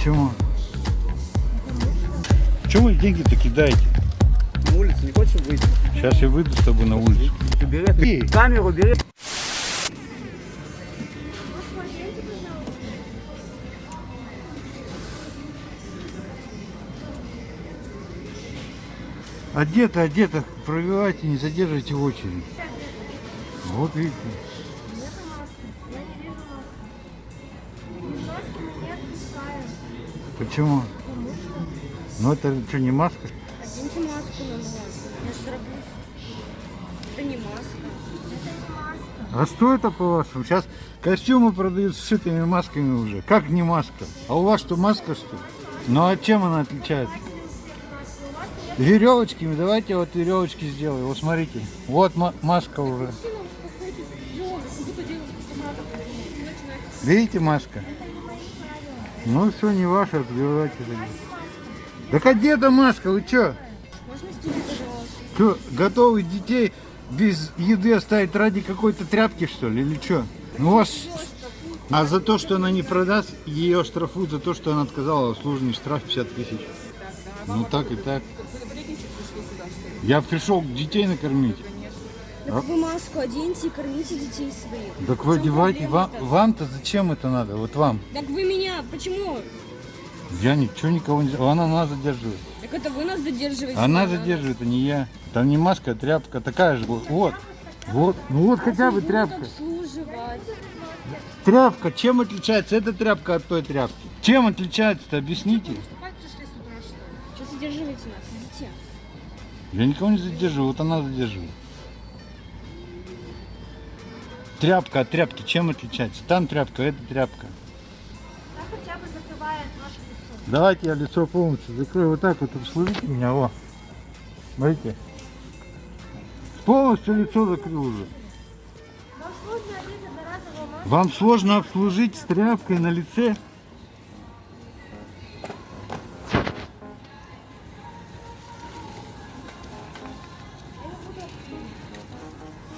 Почему? Чего вы деньги-то кидаете? На улицу не хочешь выйти? Сейчас я выйду с тобой на улицу. Бери Эй. камеру, бери. Одето, одето, пробивайте, не задерживайте очередь. Вот видите. Почему? Ну это что, не маска? Оденьте маску на глаз. Я ж дробусь. Это не маска. А что это по-вашему? Сейчас костюмы продают с сшитыми масками уже. Как не маска? А у вас что, маска что ли? Ну а чем она отличается? Веревочками. Давайте я вот веревочки сделаю. Вот смотрите. Вот ма- маска уже. Видите маска? Ну все, не ваша, отбивайте. тогда. Так а где эта маска? Вы что? Можно пожалуйста? Что, готовы детей без еды оставить ради какой-то тряпки, что ли, или что? Ну, у вас... А за то, что она не продаст, ее штрафуют за то, что она отказала, служный штраф 50 тысяч. Ну, так и так. Я пришел детей накормить. Так вы маску оденьте и кормите детей своих. Так вы одевайте. Вам-то зачем это надо? Вот вам. Так вы меня, почему? Я ничего никого не... Она нас задерживает. Так это вы нас задерживаете. Она задерживает, а не я. Там не маска, а тряпка такая же. Вот. Вот. Ну вот хотя бы Будут тряпка. Тряпка, чем отличается эта тряпка от той тряпки? Чем отличается-то, объясните? Что задерживайте нас, идите. Я никого не задерживаю, вот она задерживает. Тряпка от тряпки чем отличается? Там тряпка, это тряпка. хотя бы закрывает ваше лицо. Давайте я лицо полностью закрою. Вот так вот обслужите меня, о. Смотрите. Полностью лицо закрыл уже. Вам сложно обслужить с тряпкой на лице?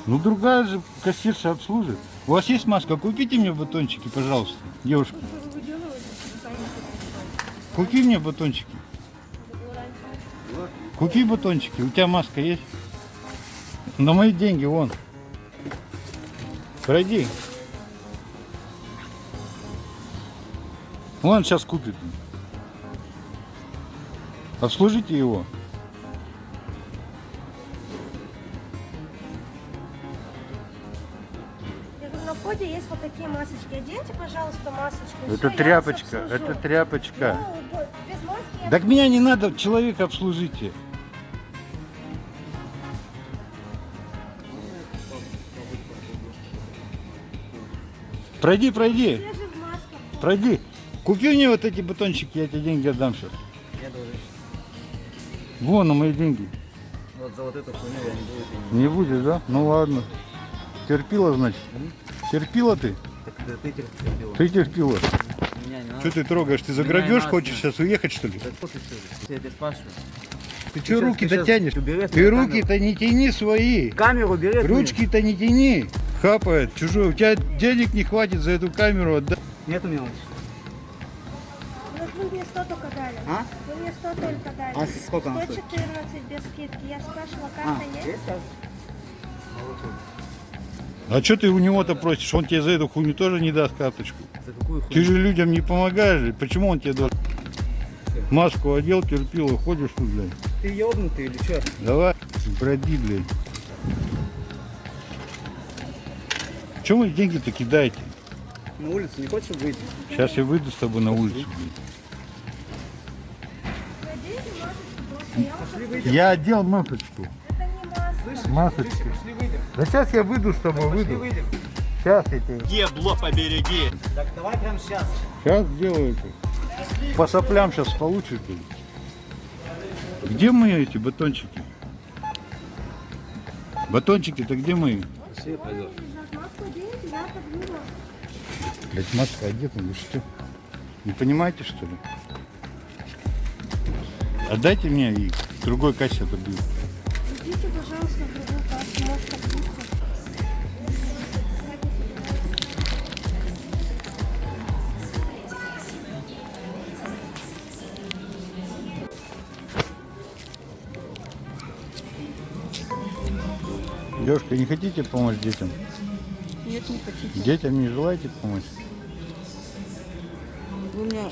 Ну другая же кассирша обслужит. У вас есть маска? Купите мне батончики, пожалуйста, девушка. Купи мне батончики. Купи батончики. У тебя маска есть? На мои деньги, вон. Пройди. Вон сейчас купит. Обслужите его. Я входе есть вот такие масочки. Оденьте, пожалуйста, масочку. Это я вас тряпочка, это тряпочка. Ну, без маски я Так меня не надо, человека обслужите. Пройди, пройди, пройди. Купи мне вот эти батончики, я тебе деньги отдам сейчас. Я должен. Вон на мои деньги. Вот за вот эту хуйню я не буду. Не будешь, да? Ну ладно. Терпила, значит. Терпила ты? Так да ты терпел. Ты терпила. Что ты трогаешь? Ты за Меня грабеж не хочешь сейчас уехать, что ли? Да что ты что? Я тебя спрашиваю. Ты Ты что руки дотянешь? убери Ты руки-то не тяни свои. Камеру бери. Ручки-то не тяни. Хапает чужой. У тебя денег не хватит за эту камеру отдать. Нет у меня. Вот вы мне 100 только дали. А? Вы мне 100 только дали. А сколько она стоит? 114 без скидки. Я спрашивала, А, карта есть? есть сейчас? А что ты у него-то просишь? Он тебе за эту хуйню тоже не даст карточку. За какую хуйню? Ты же людям не помогаешь. же. Почему он тебе должен? Маску одел, терпила, ходишь тут, блядь. Ты ебнутый или что? Давай, броди, блядь. Чего вы деньги-то кидаете? На улицу не хочешь выйти? Сейчас я выйду с тобой на улицу. Просто. Я одел масочку. Это не маска. Слышишь? Масочку. Да сейчас я выйду с тобой, Пошли выйду. выйдем. Сейчас я тебе. Ебло побереги. Так давай прямо сейчас. Сейчас сделаю это. По соплям сейчас получишь. Где мои эти батончики? Батончики-то где мои? Все, пойдет. Блять, маска одета, вы что? Не понимаете, что ли? Отдайте мне и другой кассе отобью. Девушка, не хотите помочь детям? Нет, не хотите. Детям не желаете помочь? Вы меня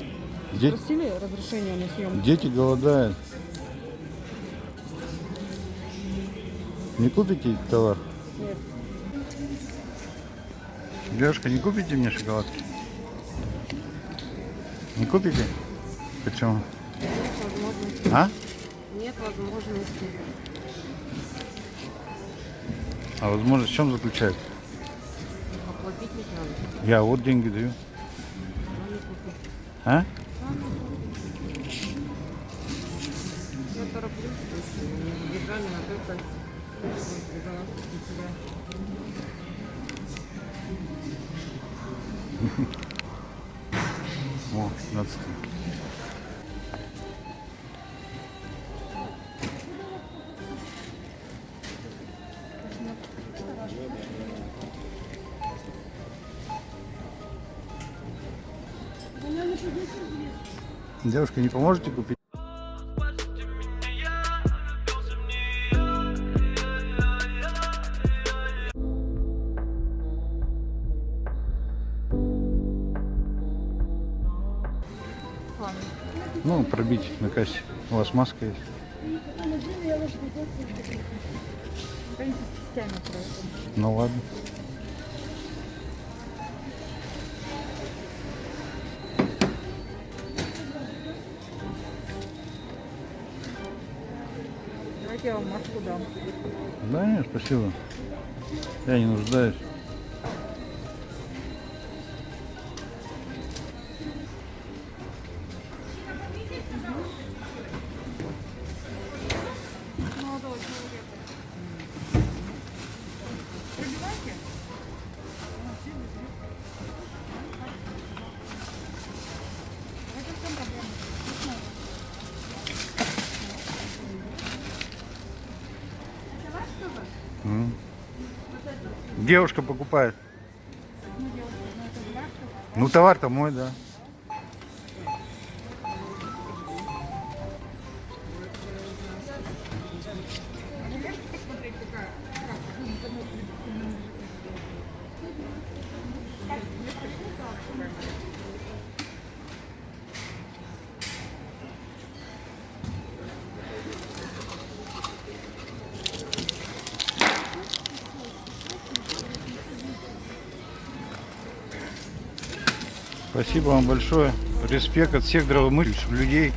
Де- спросили разрешение на съемку? Дети голодают. Не купите товар? Нет. Девушка, не купите мне шоколадки? Не купите? Почему? Нет возможности. А? Нет возможности. А возможность в чем заключается? Оплатить ведь надо. Я вот деньги даю. А? Я тороплюсь. О, 15. Девушка, не поможете купить? Ну, пробить на кассе. У вас маска есть? Ну ладно. Я вам маску дам. Да нет, спасибо. Я не нуждаюсь. Девушка покупает. Ну, товар-то мой, да. Спасибо вам большое. Респект от всех здравомыслящих людей.